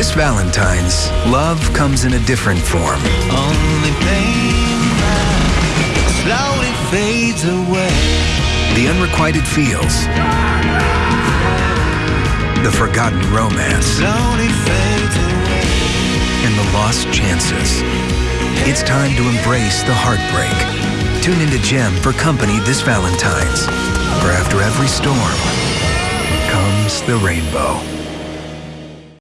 This Valentine's, love comes in a different form. Only pain slowly fades away. The unrequited feels. The forgotten romance. Slowly fades away. And the lost chances. It's time to embrace the heartbreak. Tune into Gem for company this Valentine's. For after every storm comes the rainbow.